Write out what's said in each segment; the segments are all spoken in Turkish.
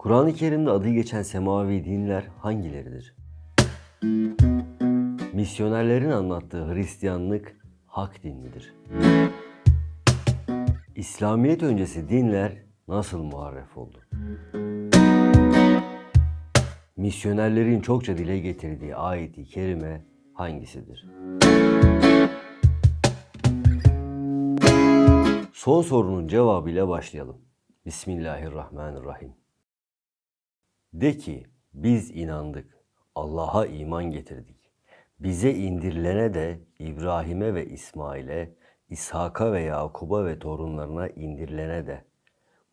Kur'an-ı Kerim'de adı geçen semavi dinler hangileridir? Misyonerlerin anlattığı Hristiyanlık hak din midir? İslamiyet öncesi dinler nasıl muharref oldu? Misyonerlerin çokça dile getirdiği ayeti kerime hangisidir? Son sorunun cevabıyla başlayalım. Bismillahirrahmanirrahim. De ki biz inandık, Allah'a iman getirdik. Bize indirilene de İbrahim'e ve İsmail'e, İshak'a ve Yakub'a ve torunlarına indirilene de,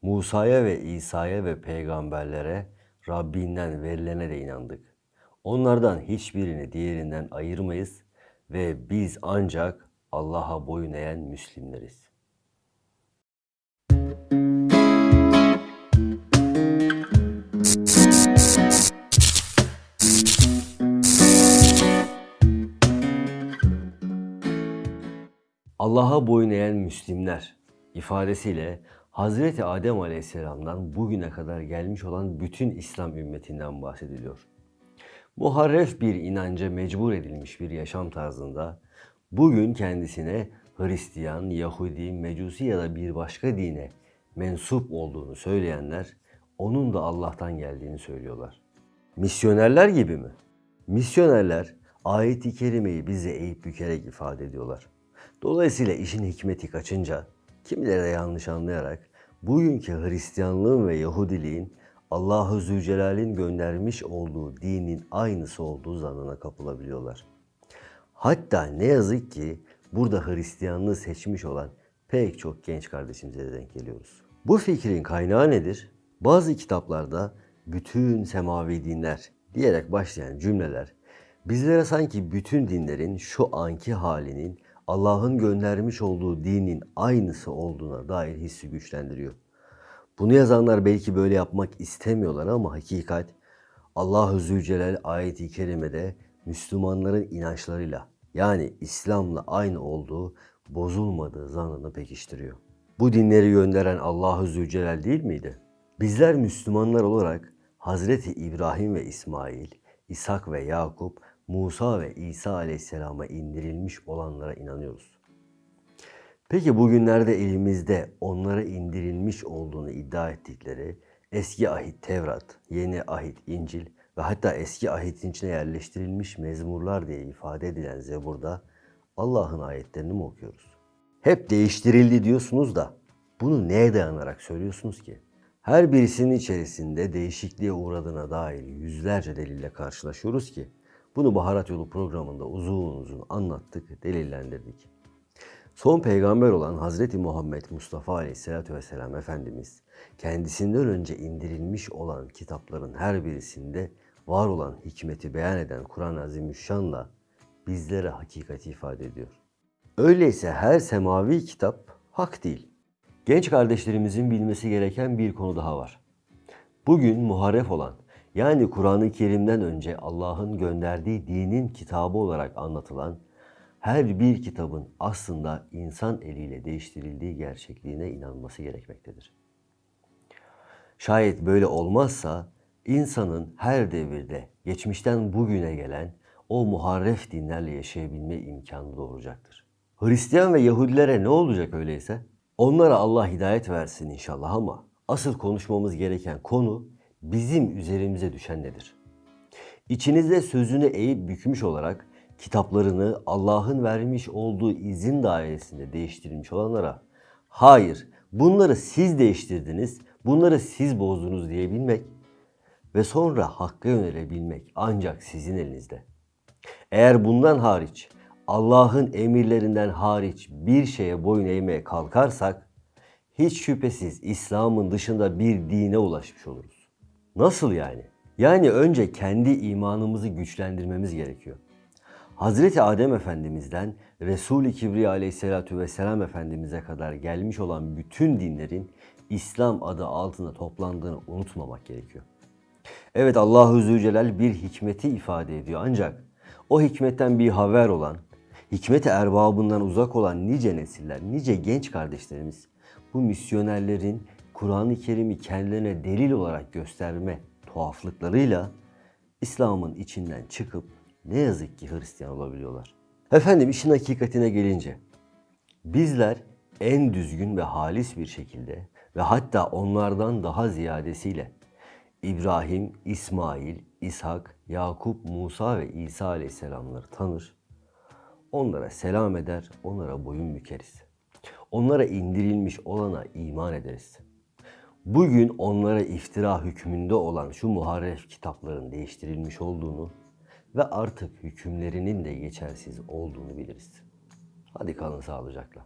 Musa'ya ve İsa'ya ve peygamberlere Rabbinden verilene de inandık. Onlardan hiçbirini diğerinden ayırmayız ve biz ancak Allah'a boyun eğen Müslimleriz. Allah'a boyun eğen Müslimler ifadesiyle Hazreti Adem Aleyhisselam'dan bugüne kadar gelmiş olan bütün İslam ümmetinden bahsediliyor. Muharref bir inanca mecbur edilmiş bir yaşam tarzında bugün kendisine Hristiyan, Yahudi, Mecusi ya da bir başka dine mensup olduğunu söyleyenler onun da Allah'tan geldiğini söylüyorlar. Misyonerler gibi mi? Misyonerler ayeti kerimeyi bize eğip bükerek ifade ediyorlar. Dolayısıyla işin hikmeti kaçınca kimileri de yanlış anlayarak bugünkü Hristiyanlığın ve Yahudiliğin Allahu Zülcelal'in göndermiş olduğu dinin aynısı olduğu zannına kapılabiliyorlar. Hatta ne yazık ki burada Hristiyanlığı seçmiş olan pek çok genç kardeşimize de denk geliyoruz. Bu fikrin kaynağı nedir? Bazı kitaplarda bütün semavi dinler diyerek başlayan cümleler bizlere sanki bütün dinlerin şu anki halinin Allah'ın göndermiş olduğu dinin aynısı olduğuna dair hissi güçlendiriyor. Bunu yazanlar belki böyle yapmak istemiyorlar ama hakikat Allah-u Zülcelal ayeti kerimede Müslümanların inançlarıyla yani İslam'la aynı olduğu bozulmadığı zannını pekiştiriyor. Bu dinleri gönderen Allah-u Zülcelal değil miydi? Bizler Müslümanlar olarak Hazreti İbrahim ve İsmail, İshak ve Yakup Musa ve İsa aleyhisselama indirilmiş olanlara inanıyoruz. Peki bugünlerde elimizde onlara indirilmiş olduğunu iddia ettikleri eski ahit Tevrat, yeni ahit İncil ve hatta eski ahitin içine yerleştirilmiş mezmurlar diye ifade edilen Zebur'da Allah'ın ayetlerini mi okuyoruz? Hep değiştirildi diyorsunuz da bunu neye dayanarak söylüyorsunuz ki? Her birisinin içerisinde değişikliğe uğradığına dair yüzlerce delille karşılaşıyoruz ki bunu Baharat Yolu programında uzun uzun anlattık, delillendirdik. Son peygamber olan Hazreti Muhammed Mustafa Aleyhisselatü Vesselam Efendimiz kendisinden önce indirilmiş olan kitapların her birisinde var olan hikmeti beyan eden Kur'an-ı Azimüşşan'la bizlere hakikati ifade ediyor. Öyleyse her semavi kitap hak değil. Genç kardeşlerimizin bilmesi gereken bir konu daha var. Bugün muharref olan yani Kur'an-ı Kerim'den önce Allah'ın gönderdiği dinin kitabı olarak anlatılan her bir kitabın aslında insan eliyle değiştirildiği gerçekliğine inanması gerekmektedir. Şayet böyle olmazsa insanın her devirde geçmişten bugüne gelen o muharref dinlerle yaşayabilme imkanı doğuracaktır. Hristiyan ve Yahudilere ne olacak öyleyse? Onlara Allah hidayet versin inşallah ama asıl konuşmamız gereken konu bizim üzerimize düşen nedir? İçinizde sözünü eğip bükmüş olarak kitaplarını Allah'ın vermiş olduğu izin dairesinde değiştirilmiş olanlara hayır bunları siz değiştirdiniz, bunları siz bozdunuz diyebilmek ve sonra hakka yönelebilmek ancak sizin elinizde. Eğer bundan hariç Allah'ın emirlerinden hariç bir şeye boyun eğmeye kalkarsak hiç şüphesiz İslam'ın dışında bir dine ulaşmış oluruz. Nasıl yani? Yani önce kendi imanımızı güçlendirmemiz gerekiyor. Hazreti Adem Efendimiz'den Resul-i Kibriya aleyhissalatu vesselam Efendimiz'e kadar gelmiş olan bütün dinlerin İslam adı altında toplandığını unutmamak gerekiyor. Evet Allahu Zülcelal bir hikmeti ifade ediyor ancak o hikmetten bir haber olan, hikmet erbabından uzak olan nice nesiller, nice genç kardeşlerimiz bu misyonerlerin Kur'an-ı Kerim'i kendilerine delil olarak gösterme tuhaflıklarıyla İslam'ın içinden çıkıp ne yazık ki Hristiyan olabiliyorlar. Efendim işin hakikatine gelince bizler en düzgün ve halis bir şekilde ve hatta onlardan daha ziyadesiyle İbrahim, İsmail, İshak, Yakup, Musa ve İsa aleyhisselamları tanır. Onlara selam eder, onlara boyun bükeriz. Onlara indirilmiş olana iman ederiz. Bugün onlara iftira hükmünde olan şu muharref kitapların değiştirilmiş olduğunu ve artık hükümlerinin de geçersiz olduğunu biliriz. Hadi kalın sağlıcakla.